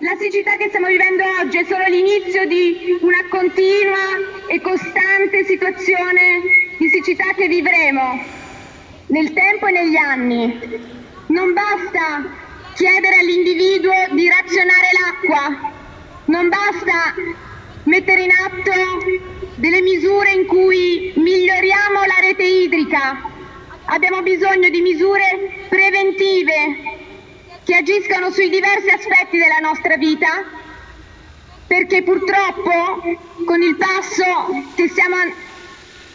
La siccità che stiamo vivendo oggi è solo l'inizio di una continua e costante situazione di siccità che vivremo nel tempo e negli anni. Non basta chiedere all'individuo di razionare l'acqua, non basta mettere in atto delle misure in cui miglioriamo la rete idrica. Abbiamo bisogno di misure preventive che agiscano sui diversi aspetti della nostra vita perché purtroppo con il passo che stiamo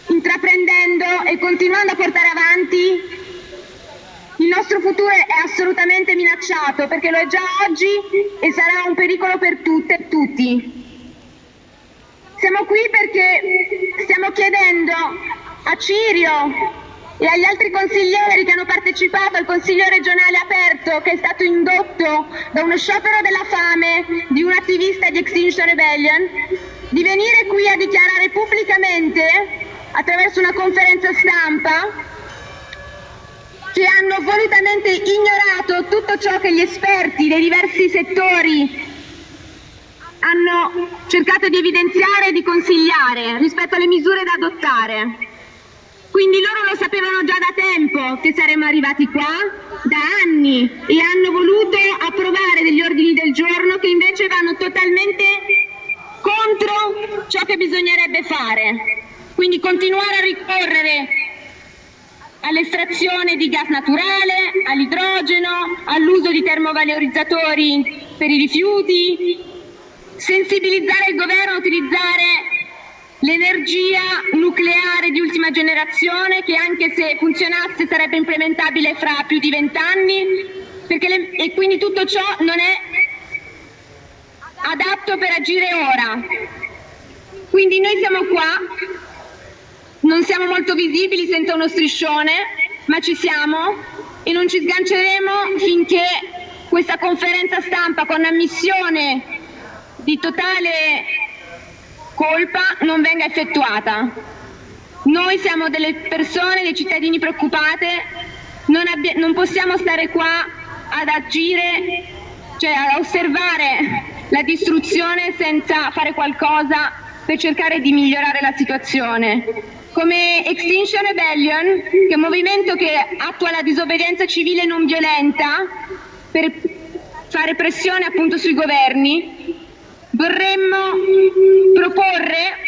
intraprendendo e continuando a portare avanti il nostro futuro è assolutamente minacciato perché lo è già oggi e sarà un pericolo per tutte e tutti. Siamo qui perché stiamo chiedendo a Cirio agli altri consiglieri che hanno partecipato al Consiglio regionale aperto che è stato indotto da uno sciopero della fame di un attivista di Extinction Rebellion di venire qui a dichiarare pubblicamente attraverso una conferenza stampa che hanno volutamente ignorato tutto ciò che gli esperti dei diversi settori hanno cercato di evidenziare e di consigliare rispetto alle misure da adottare. Quindi loro lo sapevano già da tempo che saremmo arrivati qua, da anni, e hanno voluto approvare degli ordini del giorno che invece vanno totalmente contro ciò che bisognerebbe fare. Quindi continuare a ricorrere all'estrazione di gas naturale, all'idrogeno, all'uso di termovalorizzatori per i rifiuti, sensibilizzare il governo a utilizzare l'energia nucleare di ultima generazione che anche se funzionasse sarebbe implementabile fra più di vent'anni e quindi tutto ciò non è adatto per agire ora. Quindi noi siamo qua, non siamo molto visibili senza uno striscione, ma ci siamo e non ci sganceremo finché questa conferenza stampa con ammissione di totale colpa non venga effettuata. Noi siamo delle persone, dei cittadini preoccupate, non, non possiamo stare qua ad agire, cioè a osservare la distruzione senza fare qualcosa per cercare di migliorare la situazione. Come Extinction Rebellion, che è un movimento che attua la disobbedienza civile non violenta per fare pressione appunto sui governi, vorremmo proporre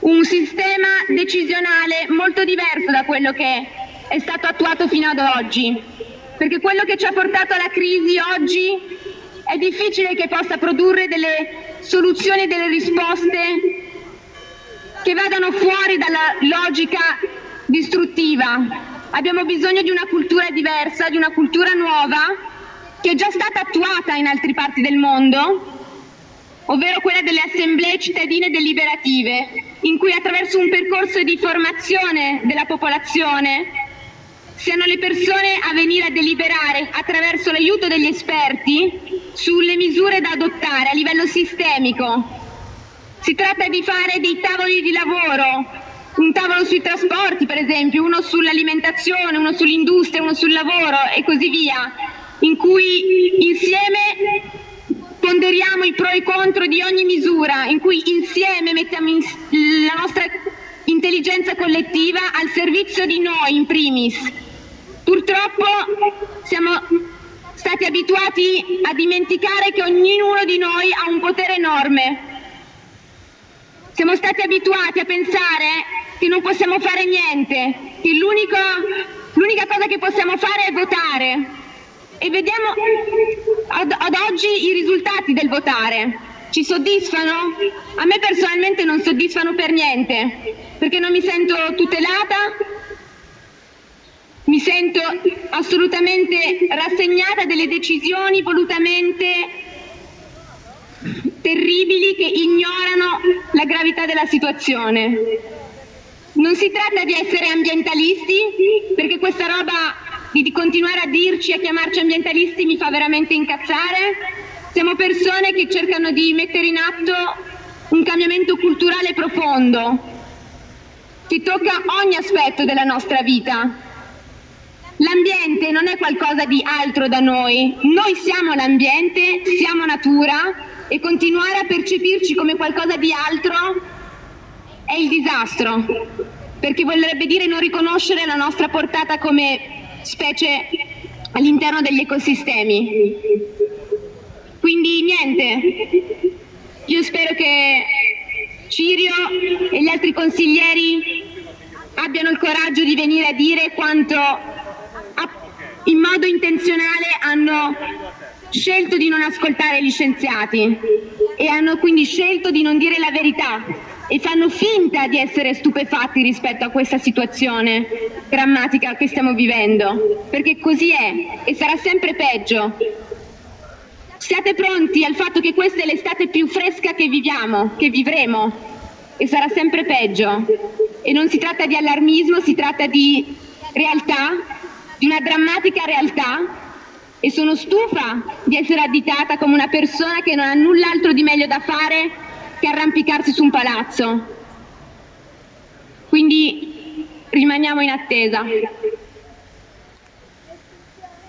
un sistema decisionale molto diverso da quello che è stato attuato fino ad oggi, perché quello che ci ha portato alla crisi oggi è difficile che possa produrre delle soluzioni e delle risposte che vadano fuori dalla logica distruttiva. Abbiamo bisogno di una cultura diversa, di una cultura nuova, che è già stata attuata in altre parti del mondo, ovvero quella delle assemblee cittadine deliberative, in cui attraverso un percorso di formazione della popolazione siano le persone a venire a deliberare attraverso l'aiuto degli esperti sulle misure da adottare a livello sistemico. Si tratta di fare dei tavoli di lavoro, un tavolo sui trasporti per esempio, uno sull'alimentazione, uno sull'industria, uno sul lavoro e così via, in cui insieme ponderiamo i pro e i contro di ogni misura, in cui insieme mettiamo in la nostra intelligenza collettiva al servizio di noi in primis. Purtroppo siamo stati abituati a dimenticare che ognuno di noi ha un potere enorme. Siamo stati abituati a pensare che non possiamo fare niente, che l'unica cosa che possiamo fare è votare e vediamo ad, ad oggi i risultati del votare. Ci soddisfano? A me personalmente non soddisfano per niente, perché non mi sento tutelata, mi sento assolutamente rassegnata delle decisioni volutamente terribili che ignorano la gravità della situazione. Non si tratta di essere ambientalisti, perché questa roba di continuare a dirci e a chiamarci ambientalisti mi fa veramente incazzare. Siamo persone che cercano di mettere in atto un cambiamento culturale profondo che tocca ogni aspetto della nostra vita. L'ambiente non è qualcosa di altro da noi, noi siamo l'ambiente, siamo natura e continuare a percepirci come qualcosa di altro è il disastro, perché vorrebbe dire non riconoscere la nostra portata come specie all'interno degli ecosistemi. Quindi niente, io spero che Cirio e gli altri consiglieri abbiano il coraggio di venire a dire quanto in modo intenzionale hanno scelto di non ascoltare gli scienziati e hanno quindi scelto di non dire la verità e fanno finta di essere stupefatti rispetto a questa situazione drammatica che stiamo vivendo, perché così è e sarà sempre peggio. Siate pronti al fatto che questa è l'estate più fresca che viviamo, che vivremo e sarà sempre peggio. E non si tratta di allarmismo, si tratta di realtà, di una drammatica realtà e sono stufa di essere additata come una persona che non ha null'altro di meglio da fare che arrampicarsi su un palazzo. Quindi rimaniamo in attesa.